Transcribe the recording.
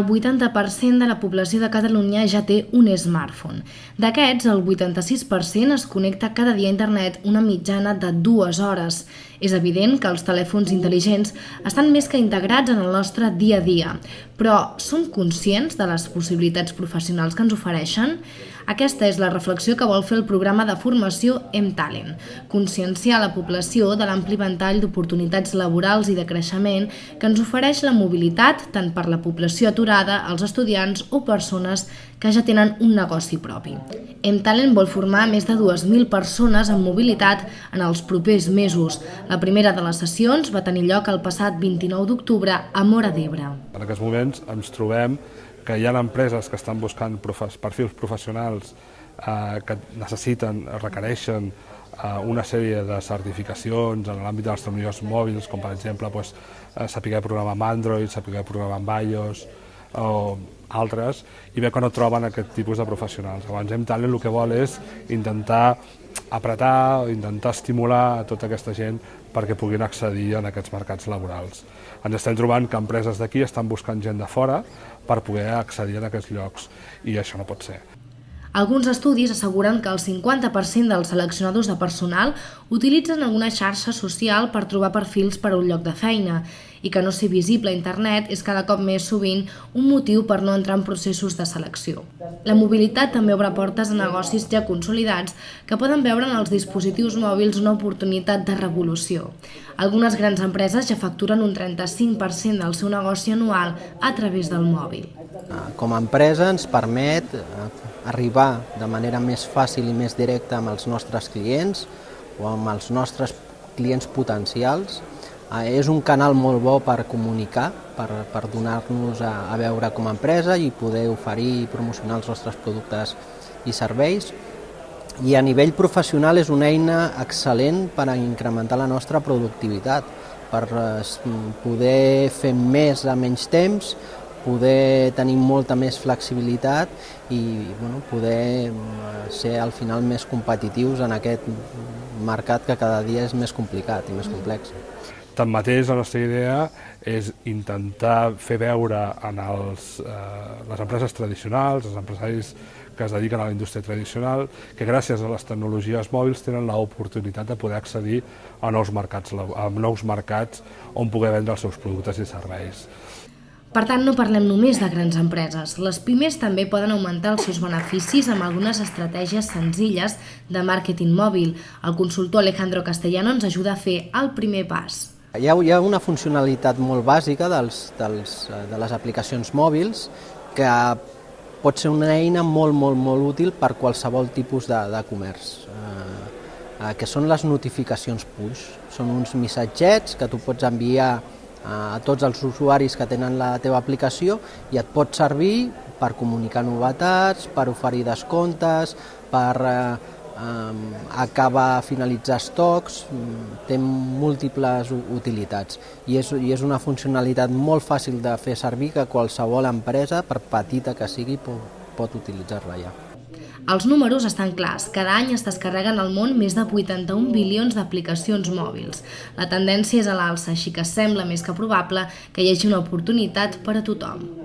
el 80% de la població de Catalunya ja té un smartphone. D'aquests, el 86% es connecta cada dia a internet una mitjana de dues hores. És evident que els telèfons intel·ligents estan més que integrats en el nostre dia a dia, però som conscients de les possibilitats professionals que ens ofereixen? Aquesta és la reflexió que vol fer el programa de formació M-Talent, conscienciar la població de l'ampli ventall d'oportunitats laborals i de creixement que ens ofereix la mobilitat tant per la població aturada, els estudiants o persones que ja tenen un negoci propi. M-Talent vol formar més de 2.000 persones amb mobilitat en els propers mesos. La primera de les sessions va tenir lloc el passat 29 d'octubre a Mora d'Ebre. En aquests moments ens trobem que hi ha empreses que estan buscant perfils professionals eh, que necessiten, requereixen eh, una sèrie de certificacions en l'àmbit de les tecnologies mòbils, com per exemple eh, saber programar amb Android, saber programar amb iOS o altres, i ve que no troben aquest tipus de professionals. Hem Talent el que vol és intentar apretar, intentar estimular a tota aquesta gent perquè puguin accedir en aquests mercats laborals. Ens estem trobant que empreses d'aquí estan buscant gent de fora per poder accedir a aquests llocs i això no pot ser. Alguns estudis asseguren que el 50% dels seleccionadors de personal utilitzen alguna xarxa social per trobar perfils per a un lloc de feina i que no ser visible a internet és cada cop més sovint un motiu per no entrar en processos de selecció. La mobilitat també obre portes a negocis ja consolidats que poden veure en els dispositius mòbils una oportunitat de revolució. Algunes grans empreses ja facturen un 35% del seu negoci anual a través del mòbil. Com a empresa ens permet eh, arribar de manera més fàcil i més directa amb els nostres clients o amb els nostres clients potencials. Eh, és un canal molt bo per comunicar, per, per donar-nos a, a veure com a empresa i poder oferir i promocionar els nostres productes i serveis. I a nivell professional és una eina excel·lent per a incrementar la nostra productivitat, per eh, poder fer més a menys temps, poder tenir molta més flexibilitat i bueno, poder mm, ser al final més competitius en aquest mercat que cada dia és més complicat i més complex. Tanmateix, la nostra idea és intentar fer veure en els, eh, les empreses tradicionals, els empresaris que es dediquen a la indústria tradicional, que gràcies a les tecnologies mòbils tenen l'oportunitat de poder accedir a nous mercats, a nous mercats on poder vendre els seus productes i serveis. Per tant, no parlem només de grans empreses. Les pimes també poden augmentar els seus beneficis amb algunes estratègies senzilles de màrqueting mòbil. El consultor Alejandro Castellano ens ajuda a fer el primer pas. Hi ha, hi ha una funcionalitat molt bàsica dels, dels, de les aplicacions mòbils que pot ser una eina molt, molt, molt útil per qualsevol tipus de, de comerç, eh, eh que són les notificacions push. Són uns missatgets que tu pots enviar a tots els usuaris que tenen la teva aplicació i et pot servir per comunicar novetats, per oferir descomptes, per eh, acabar, finalitzar estocs, té múltiples utilitats i és, i és una funcionalitat molt fàcil de fer servir que qualsevol empresa, per petita que sigui, pot, pot utilitzar-la ja. Els números estan clars. Cada any es descarreguen al món més de 81 bilions d'aplicacions mòbils. La tendència és a l'alça, així que sembla més que probable que hi hagi una oportunitat per a tothom.